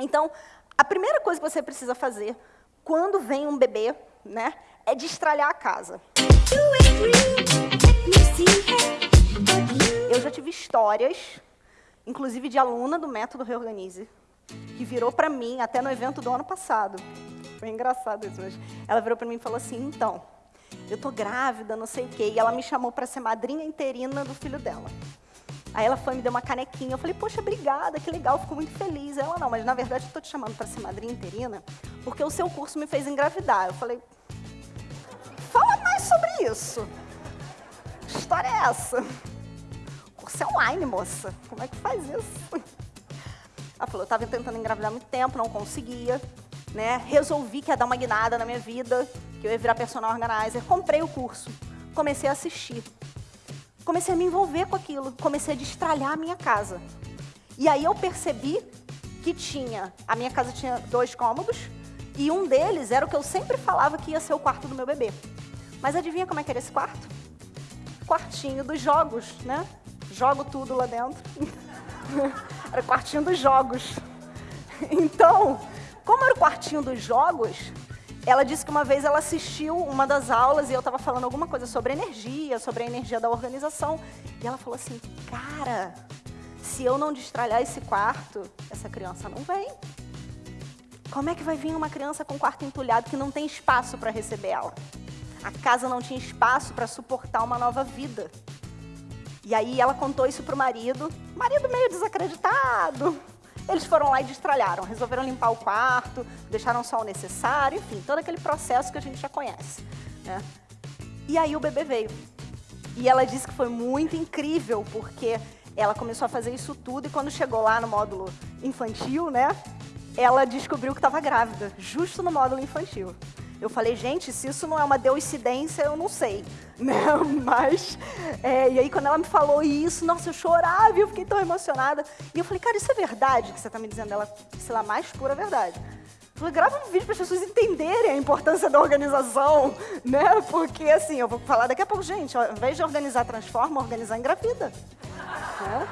Então, a primeira coisa que você precisa fazer quando vem um bebê, né, é destralhar a casa. Eu já tive histórias, inclusive de aluna do Método Reorganize, que virou para mim, até no evento do ano passado. Foi engraçado isso, mas ela virou para mim e falou assim, então, eu tô grávida, não sei o quê, e ela me chamou para ser madrinha interina do filho dela. Aí ela foi me deu uma canequinha. Eu falei, poxa, obrigada, que legal, fico muito feliz. Ela, não, mas na verdade eu estou te chamando para ser madrinha interina porque o seu curso me fez engravidar. Eu falei, fala mais sobre isso. Que história é essa? O curso é online, moça. Como é que faz isso? Ela falou, eu estava tentando engravidar há muito tempo, não conseguia. Né? Resolvi que ia dar uma guinada na minha vida, que eu ia virar personal organizer. Comprei o curso, comecei a assistir comecei a me envolver com aquilo, comecei a destralhar a minha casa. E aí eu percebi que tinha, a minha casa tinha dois cômodos, e um deles era o que eu sempre falava que ia ser o quarto do meu bebê. Mas adivinha como é que era esse quarto? Quartinho dos jogos, né? Jogo tudo lá dentro. era o quartinho dos jogos. Então, como era o quartinho dos jogos, ela disse que uma vez ela assistiu uma das aulas e eu estava falando alguma coisa sobre energia, sobre a energia da organização. E ela falou assim, cara, se eu não destralhar esse quarto, essa criança não vem. Como é que vai vir uma criança com quarto entulhado que não tem espaço para receber ela? A casa não tinha espaço para suportar uma nova vida. E aí ela contou isso para o marido, marido meio desacreditado, eles foram lá e destralharam, resolveram limpar o quarto, deixaram só o necessário, enfim, todo aquele processo que a gente já conhece. Né? E aí o bebê veio. E ela disse que foi muito incrível, porque ela começou a fazer isso tudo e quando chegou lá no módulo infantil, né, ela descobriu que estava grávida, justo no módulo infantil. Eu falei, gente, se isso não é uma deucidência, eu não sei. Né? Mas, é, e aí quando ela me falou isso, nossa, eu chorava eu fiquei tão emocionada. E eu falei, cara, isso é verdade que você está me dizendo? Ela, sei lá, mais pura verdade. Eu falei, grava um vídeo para as pessoas entenderem a importância da organização, né? Porque, assim, eu vou falar daqui a pouco, gente, ao invés de organizar transforma, organizar engravida. Né?